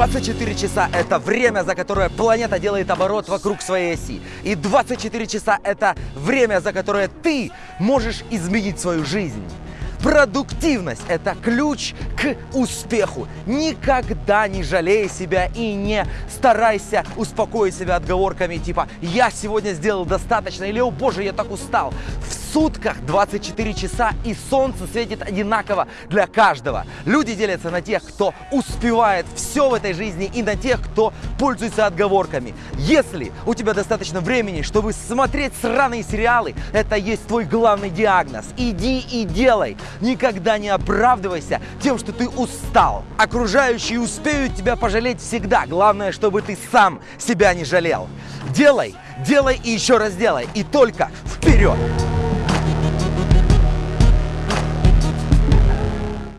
24 часа – это время, за которое планета делает оборот вокруг своей оси. И 24 часа – это время, за которое ты можешь изменить свою жизнь. Продуктивность – это ключ к успеху. Никогда не жалей себя и не старайся успокоить себя отговорками типа «я сегодня сделал достаточно» или «о боже, я так устал». Сутках 24 часа и солнце светит одинаково для каждого. Люди делятся на тех, кто успевает все в этой жизни и на тех, кто пользуется отговорками. Если у тебя достаточно времени, чтобы смотреть сраные сериалы, это есть твой главный диагноз. Иди и делай. Никогда не оправдывайся тем, что ты устал. Окружающие успеют тебя пожалеть всегда. Главное, чтобы ты сам себя не жалел. Делай, делай и еще раз делай. И только вперед!